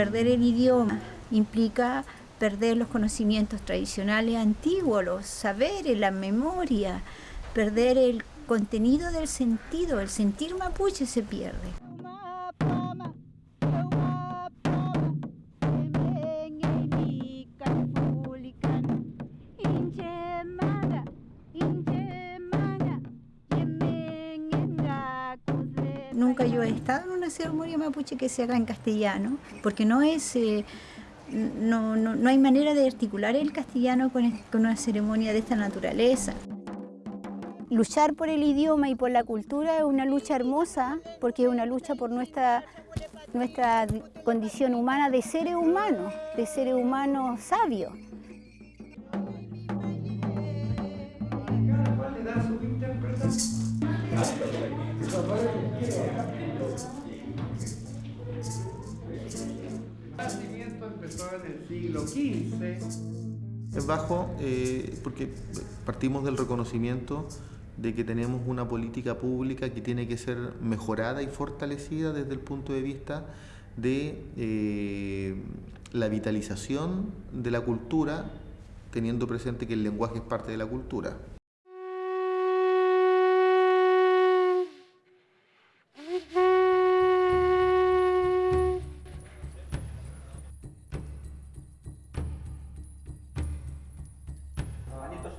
perder el idioma implica perder los conocimientos tradicionales antiguos, los saberes, la memoria, perder el contenido del sentido, el sentir mapuche se pierde. Nunca yo he estado en una ceremonia mapuche que se haga en castellano, porque no es... Eh, no, no, no, hay manera de articular el castellano con, con una ceremonia de esta naturaleza. Luchar por el idioma y por la cultura es una lucha hermosa, porque es una lucha por nuestra, nuestra condición humana de seres humanos, de seres humanos sabios. En el siglo XV. Es bajo eh, porque partimos del reconocimiento de que tenemos una política pública que tiene que ser mejorada y fortalecida desde el punto de vista de eh, la vitalización de la cultura, teniendo presente que el lenguaje es parte de la cultura.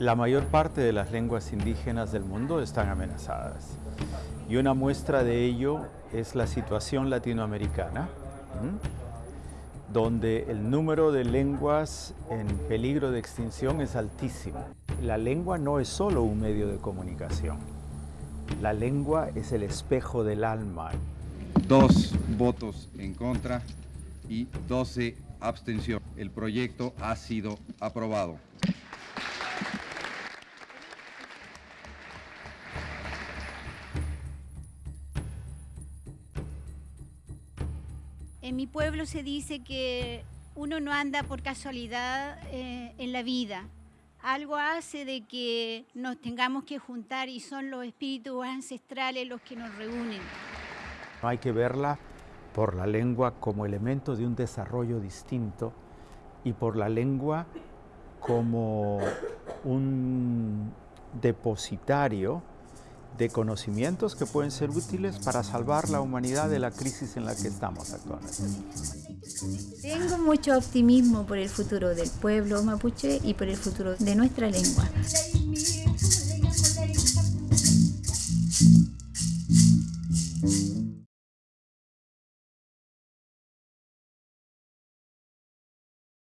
La mayor parte de las lenguas indígenas del mundo están amenazadas. Y una muestra de ello es la situación latinoamericana, donde el número de lenguas en peligro de extinción es altísimo. La lengua no es solo un medio de comunicación. La lengua es el espejo del alma. Dos votos en contra y 12 abstención. El proyecto ha sido aprobado. En mi pueblo se dice que uno no anda por casualidad eh, en la vida. Algo hace de que nos tengamos que juntar y son los espíritus ancestrales los que nos reúnen. Hay que verla por la lengua como elemento de un desarrollo distinto y por la lengua como un depositario de conocimientos que pueden ser útiles para salvar la humanidad de la crisis en la que estamos actualmente. Tengo mucho optimismo por el futuro del pueblo mapuche y por el futuro de nuestra lengua.